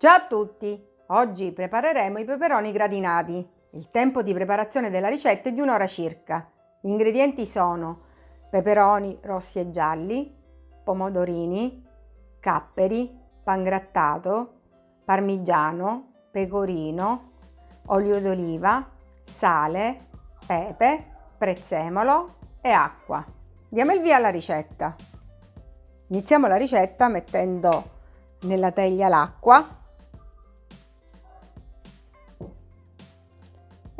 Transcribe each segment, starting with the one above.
Ciao a tutti! Oggi prepareremo i peperoni gratinati. Il tempo di preparazione della ricetta è di un'ora circa. Gli ingredienti sono peperoni rossi e gialli, pomodorini, capperi, pangrattato, parmigiano, pecorino, olio d'oliva, sale, pepe, prezzemolo e acqua. Diamo il via alla ricetta. Iniziamo la ricetta mettendo nella teglia l'acqua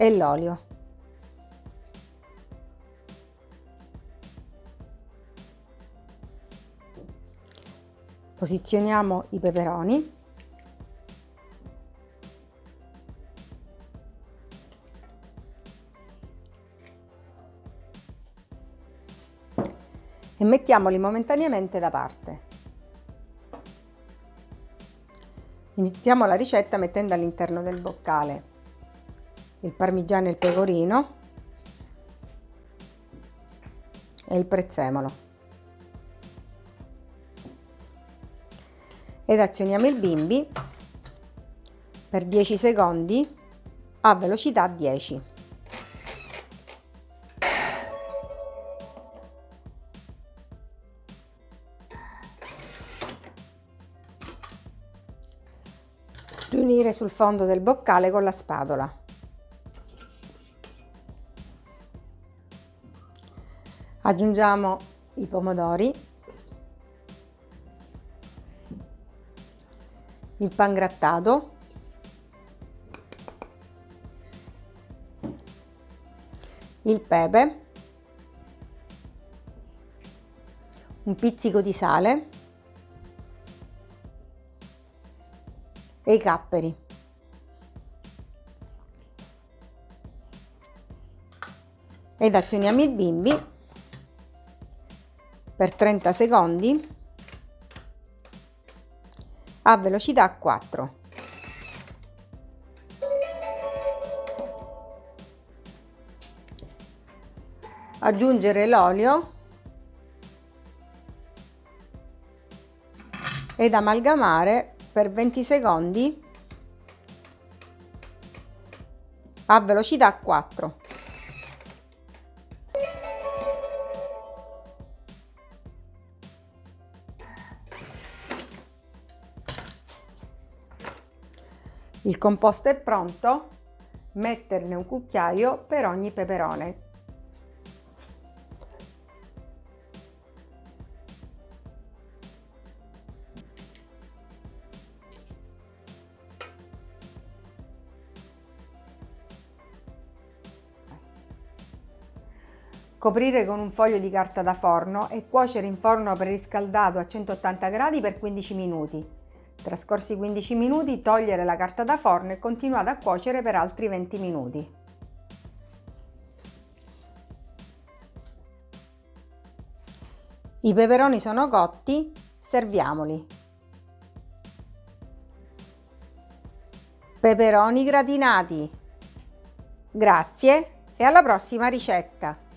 e l'olio. Posizioniamo i peperoni. E mettiamoli momentaneamente da parte. Iniziamo la ricetta mettendo all'interno del boccale il parmigiano e il pecorino e il prezzemolo. Ed azioniamo il bimbi per 10 secondi a velocità 10. riunire sul fondo del boccale con la spatola. Aggiungiamo i pomodori, il pangrattato, il pepe, un pizzico di sale e i capperi. Ed azioniamo il bimbi per 30 secondi a velocità 4. Aggiungere l'olio ed amalgamare per 20 secondi a velocità 4. Il composto è pronto, metterne un cucchiaio per ogni peperone. Coprire con un foglio di carta da forno e cuocere in forno preriscaldato a 180 gradi per 15 minuti. Trascorsi 15 minuti togliere la carta da forno e continuare a cuocere per altri 20 minuti. I peperoni sono cotti, serviamoli. Peperoni gratinati. Grazie e alla prossima ricetta!